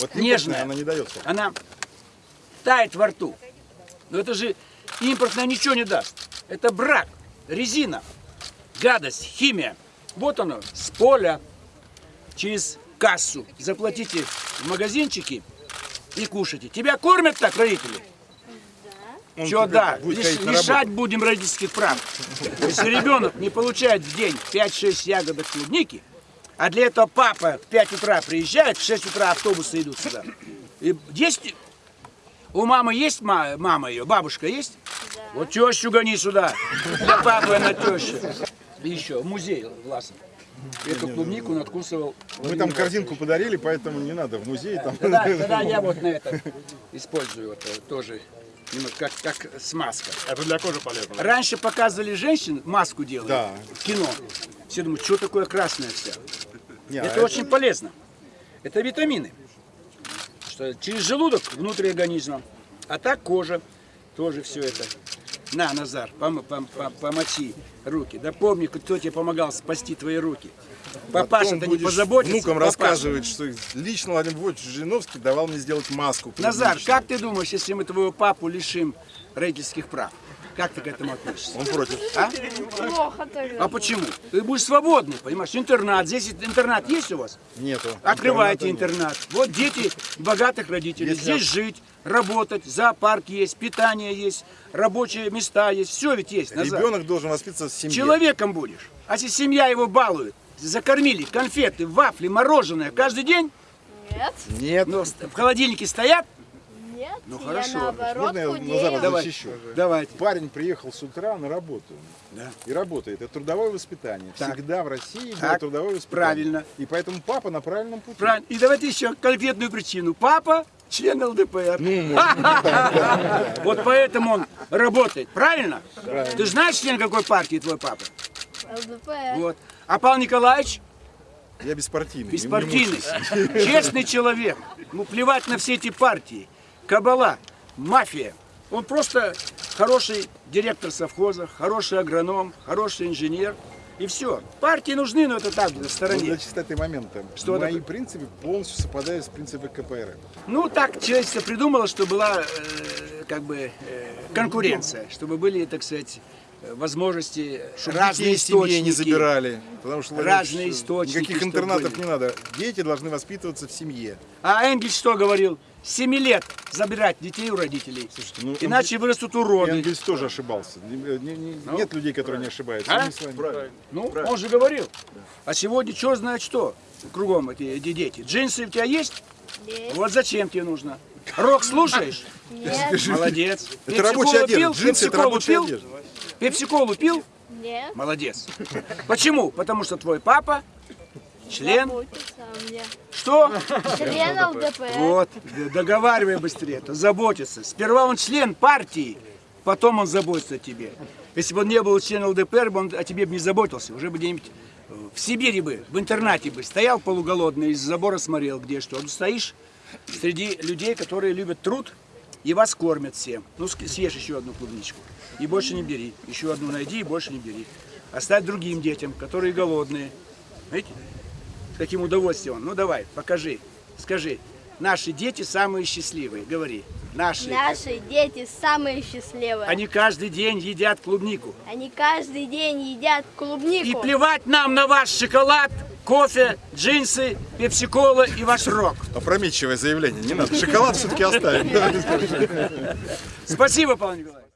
Вот Нежная. она не дает. сока. Она тает во рту. Но это же импортная ничего не даст. Это брак, резина, гадость, химия. Вот оно, с поля, через кассу. Заплатите в магазинчике и кушайте. Тебя кормят так родители? Он Что теперь да, лиш- лишать будем родительских прав. Если ребенок не получает в день 5-6 ягодок клубники, а для этого папа в 5 утра приезжает, в 6 утра автобусы идут сюда. И есть у мамы есть ма- мама ее, бабушка есть? Вот тещу гони сюда. Для папы она теща. И еще, в музей властный. Эту клубнику надкусывал. Мы там корзинку подарили, поэтому не надо в музей. Там. Тогда, тогда я вот на это использую это тоже немного как, как смазка. Это для кожи полезно. Раньше показывали женщин, маску делали Да. в кино. Все думают, что такое красная вся. Не, а это очень полезно. Это витамины. Что через желудок внутрь организма. А так кожа. Тоже все это. На, Назар, пом- пом- пом- помочи руки. Да помни, кто тебе помогал спасти твои руки. Папаша-то не будешь позаботится. внукам папаша. рассказывать, что лично Владимир Владимирович Жириновский давал мне сделать маску. Назар, как ты думаешь, если мы твоего папу лишим родительских прав? Как ты к этому относишься? Он против. А? Плохо тоже. А почему? Ты будешь свободный, понимаешь? Интернат. Здесь интернат есть у вас? Нету. Открывайте интернат. Вот дети богатых родителей. Если Здесь жить, работать, зоопарк есть, питание есть, рабочие места есть. Все ведь есть. нет. Назар. Ребенок должен воспитываться в семье. Человеком будешь. А если семья его балует, закормили конфеты, вафли, мороженое каждый день, Нет, Нет. но в холодильнике стоят, нет. Ну, я хорошо. наоборот Можно я худею. Назара Давай. защищу? давайте. Парень приехал с утра на работу. Да. И работает. Это трудовое воспитание. Так. Всегда в России было Так. трудовое воспитание. Правильно. И поэтому папа на правильном пути. Правильно. И давайте еще конкретную причину. Папа член ЛДПр. Ну, Вот поэтому он работает. Правильно? Ты знаешь, член какой партии твой папа? ЛДПР. Вот. А Павел Николаевич Я беспартийный. беспартийный, честный человек. Ну, плевать на все эти партии. Кабала, мафия. Он просто хороший директор совхоза, хороший агроном, хороший инженер. И все. Партии нужны, но это так, на стороне. для чистоты момента. Что Мои такое? принципы полностью совпадают с принципами КПРФ. Ну, так человечество придумало, что была э, как бы э, конкуренция, чтобы были, так сказать, э, возможности Чтобы разные семьи источники. не забирали. Потому что Разные Ильич, источники, Никаких интернатов были. не надо. Дети должны воспитываться в семье. А Энгельс что говорил? С 7 лет забирать детей у родителей. Слушайте, ну, Иначе вырастут уроды. Энгельс тоже ошибался. Не- не- не- Нет людей, которые не ошибаются. А? С вами. Ну, он же говорил. А сегодня что знает что? Кругом эти, эти дети. Джинсы у тебя есть? Есть. Вот зачем тебе нужно? Рок слушаешь? Нет, Молодец. Это рабочая Пепси-колу одежда. пил? Джинсы это рабочая пил? одежда. Пепси-колу пил? нет. Молодец. Почему? Потому что твой папа член. Что? Член ЛДПР. Вот, договаривай быстрее, это заботится. Сперва он член партии, потом он заботится о тебе. Если бы он не был членом ЛДПР, бы он о тебе бы не заботился. Уже бы где-нибудь э, в Сибири бы, в интернате бы стоял полуголодный, из забора смотрел, где что. А стоишь среди людей, которые любят труд и вас кормят всем. Ну, съешь еще одну клубничку и больше не бери. Еще одну найди и больше не бери. Оставь другим детям, которые голодные. Видите? С каким удовольствием. Ну давай, покажи, скажи. Наши дети самые счастливые. Говори. Наши. Наши дети самые счастливые. Они каждый день едят клубнику. Они каждый день едят И клубнику. плевать нам на ваш шоколад, кофе, джинсы, пепси-кола и ваш рок. Опрометчивое заявление. Не надо. Шоколад все-таки оставим. Спасибо, Павел Николаевич.